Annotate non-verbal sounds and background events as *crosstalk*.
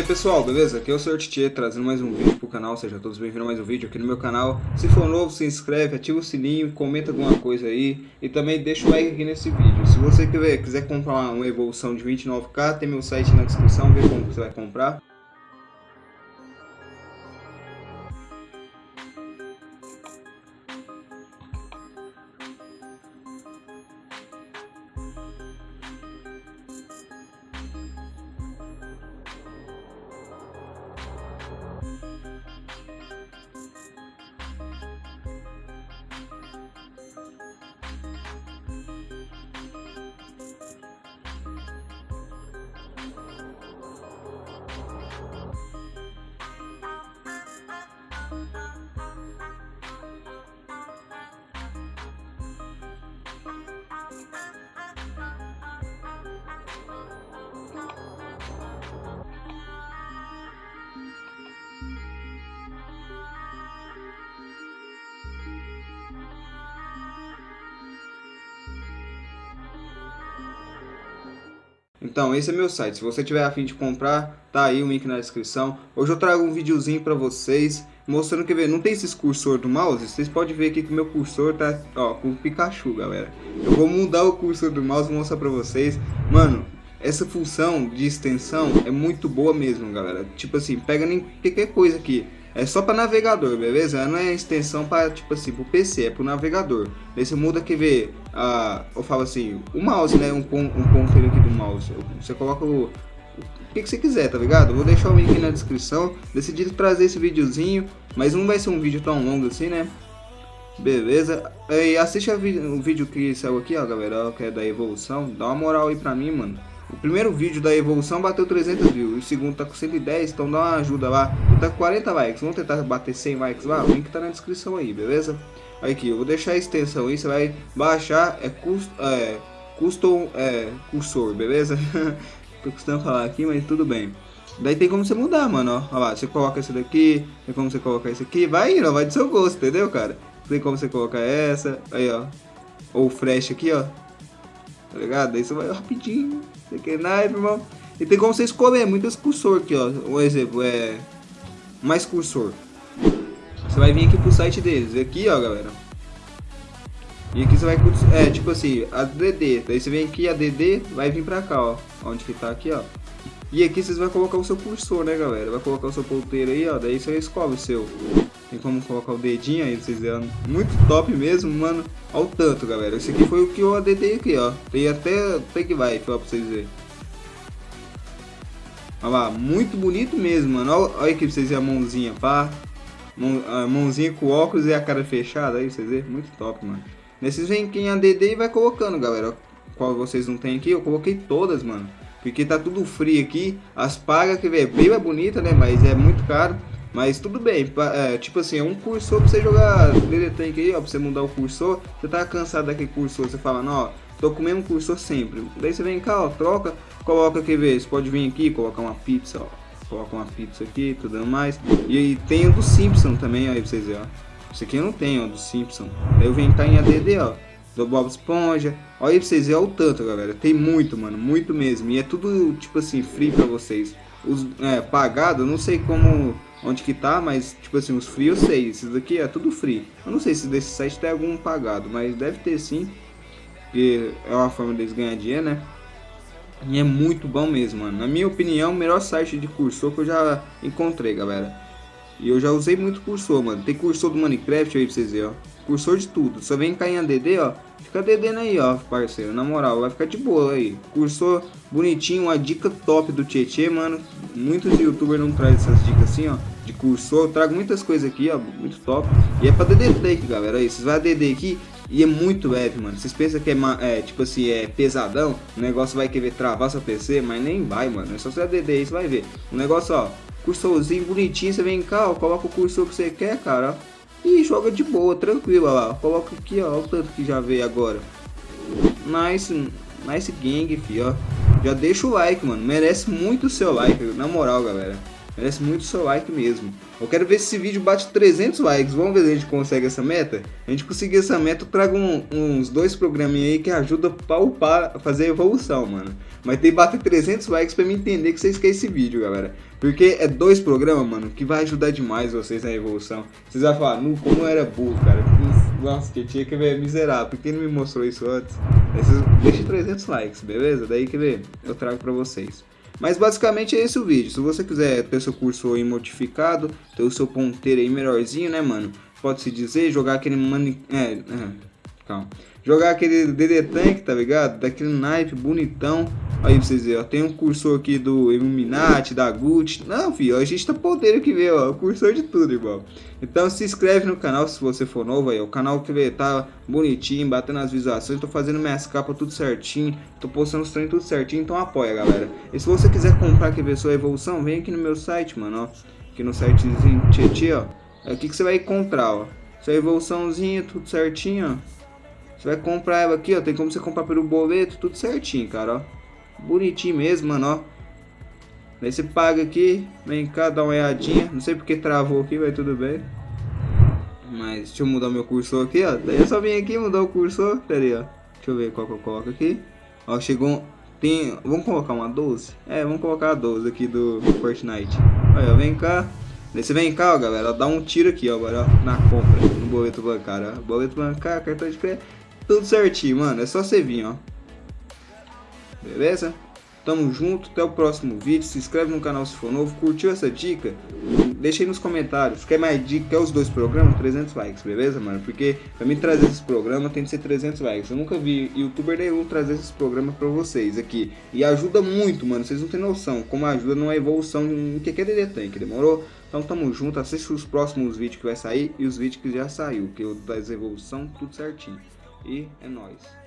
aí pessoal, beleza? Aqui é o Sr. Tchê trazendo mais um vídeo pro canal, sejam todos bem-vindos a mais um vídeo aqui no meu canal. Se for novo, se inscreve, ativa o sininho, comenta alguma coisa aí e também deixa o like aqui nesse vídeo. Se você quiser, quiser comprar uma evolução de 29k, tem meu site na descrição, vê como você vai comprar. Então, esse é meu site. Se você tiver afim de comprar, tá aí o link na descrição. Hoje eu trago um videozinho pra vocês, mostrando que, não tem esses cursor do mouse? Vocês podem ver aqui que meu cursor tá, ó, com Pikachu, galera. Eu vou mudar o cursor do mouse e mostrar pra vocês. Mano, essa função de extensão é muito boa mesmo, galera. Tipo assim, pega nem qualquer coisa aqui. É só para navegador, beleza? Não é extensão para tipo assim, pro PC, é pro navegador. Daí você muda que ver, eu falo assim, o mouse, né? Um, um ponteiro aqui do mouse. Você coloca o, o que, que você quiser, tá ligado? Vou deixar o link na descrição. Decidi trazer esse videozinho, mas não vai ser um vídeo tão longo assim, né? Beleza? E assiste o vídeo que saiu aqui, ó, galera, que é da evolução. Dá uma moral aí pra mim, mano. O primeiro vídeo da evolução bateu 300 views, o segundo tá com 110, então dá uma ajuda lá. Tá com 40 likes, vamos tentar bater 100 likes lá, o link tá na descrição aí, beleza? Aqui, eu vou deixar a extensão aí, você vai baixar, é, cust, é custom é, cursor, beleza? *laughs* Tô custando falar aqui, mas tudo bem. Daí tem como você mudar, mano, ó. Olha lá, você coloca esse daqui, tem como você colocar esse aqui, vai indo, vai do seu gosto, entendeu, cara? Tem como você colocar essa, aí, ó. Ou flash aqui, ó. Tá ligado? Daí você vai rapidinho, que naipe, irmão. E tem como você escolher muitos cursor aqui, ó. Um exemplo é mais cursor. Você vai vir aqui pro site deles. Aqui, ó, galera. E aqui você vai, é, tipo assim, a DD. Daí você vem aqui, a DD vai vir pra cá, ó. Onde que tá aqui, ó. E aqui vocês vão colocar o seu cursor, né, galera? Vai colocar o seu ponteiro aí, ó. Daí você escolhe o seu. Tem como colocar o dedinho aí, vocês verem. Muito top mesmo, mano. Olha o tanto, galera. Esse aqui foi o que eu adedei aqui, ó. Tem até que vai, pra vocês verem. Olha lá, muito bonito mesmo, mano. Olha, aqui pra vocês verem a mãozinha, pá. A mãozinha com óculos e a cara fechada, aí vocês verem. Muito top, mano. Nesses vem quem ADD e vai colocando, galera. Qual vocês não tem aqui, eu coloquei todas, mano. Porque tá tudo frio aqui. As pagas que vem, bem é bonita, né? Mas é muito caro. Mas tudo bem, é, tipo assim, é um cursor pra você jogar DD Tank aí, ó, pra você mudar o cursor. Você tá cansado daquele cursor, você fala, não, ó, tô com o mesmo cursor sempre. Daí você vem cá, ó, troca, coloca, quer ver, você pode vir aqui, colocar uma pizza, ó. Coloca uma pizza aqui, tudo mais. E aí tem o do Simpson também, ó, aí pra vocês verem, ó. Esse aqui eu não tenho, ó, do Simpson. Daí eu venho cá em ADD, ó. Do Bob Esponja. Olha pra vocês verem o tanto, galera. Tem muito, mano, muito mesmo. E é tudo, tipo assim, free pra vocês. Os, é, pagado, não sei como onde que tá, mas tipo assim, os free eu sei, esses daqui é tudo free. Eu não sei se desse site tem algum pagado, mas deve ter sim, porque é uma forma deles ganhar dinheiro, né? E é muito bom mesmo, mano. Na minha opinião, o melhor site de cursor que eu já encontrei, galera. E eu já usei muito cursor, mano. Tem cursor do Minecraft aí pra vocês verem, ó. Cursor de tudo. Só vem cair em ADD, ó. Fica DD aí, ó, parceiro. Na moral, vai ficar de boa aí. Cursor bonitinho, uma dica top do Tietê, mano. Muitos youtubers não trazem essas dicas assim, ó de cursor. Eu trago muitas coisas aqui, ó, muito top. E é pra DD Take, galera. Aí, vocês vão DD aqui e é muito leve, mano. Vocês pensam que é, é, tipo assim, é pesadão, o negócio vai querer travar seu PC, mas nem vai, mano. É só você DD aí, você vai ver. O negócio, ó, cursorzinho bonitinho, você vem cá, ó, coloca o cursor que você quer, cara. E joga de boa, tranquilo, ó lá. Coloca aqui, ó, o tanto que já veio agora. Nice, nice gang, fi, ó. Já deixa o like, mano. Merece muito o seu like, na moral, galera. Merece muito seu like mesmo. Eu quero ver se esse vídeo bate 300 likes. Vamos ver se a gente consegue essa meta? A gente conseguir essa meta, eu trago um, uns dois programinha aí que ajuda a upar, fazer evolução, mano. Mas tem que bater 300 likes pra me entender que vocês querem esse vídeo, galera. Porque é dois programas, mano, que vai ajudar demais vocês na evolução. Vocês vão falar, nu, como era burro, cara. Nossa, que tinha que ver miserável. Por que não me mostrou isso antes? Deixa 300 likes, beleza? Daí que ver, eu trago pra vocês. Mas basicamente é esse o vídeo. Se você quiser ter seu curso aí modificado, ter o seu ponteiro aí melhorzinho, né, mano? Pode-se dizer, jogar aquele mani... É, é, calma. Jogar aquele DD Tank, tá ligado? Daquele naipe bonitão. Aí pra vocês verem, ó. Tem um cursor aqui do Illuminati, da Gucci. Não, filho, a gente tá podendo aqui ver, ó. O cursor de tudo, irmão. Então se inscreve no canal se você for novo aí. O canal que tá bonitinho, batendo as visualizações. Tô fazendo minhas capas tudo certinho. Tô postando os treinos tudo certinho. Então apoia, galera. E se você quiser comprar, quer ver sua evolução, vem aqui no meu site, mano, ó. Aqui no sitezinho Tietê, ó. É aqui que você vai encontrar, ó. Sua evoluçãozinha, tudo certinho, ó. Você vai comprar ela aqui, ó. Tem como você comprar pelo boleto, tudo certinho, cara, ó. Bonitinho mesmo, mano, ó. Daí você paga aqui, vem cá, dá uma olhadinha. Não sei porque travou aqui, vai tudo bem. Mas deixa eu mudar meu cursor aqui, ó. Daí eu só vim aqui mudar o cursor. Pera aí, ó. Deixa eu ver qual que eu coloco aqui. Ó, chegou. Tem. Vamos colocar uma 12? É, vamos colocar a 12 aqui do Fortnite. Olha, vem cá. Daí você vem cá, ó, galera. Dá um tiro aqui, ó, agora, ó, na compra, no boleto bancário, ó. Boleto bancário, cartão de crédito tudo certinho, mano. É só você vir, ó. Beleza? Tamo junto, até o próximo vídeo. Se inscreve no canal se for novo. Curtiu essa dica? Deixa aí nos comentários. Quer mais dica? Quer os dois programas? 300 likes, beleza, mano? Porque pra mim trazer esses programas tem que ser 300 likes. Eu nunca vi youtuber nenhum trazer esses programas pra vocês aqui. E ajuda muito, mano. Vocês não tem noção como ajuda numa evolução em que aquele tanque, demorou? Então tamo junto, assiste os próximos vídeos que vai sair e os vídeos que já saiu, que eu das evolução tudo certinho. E é nóis.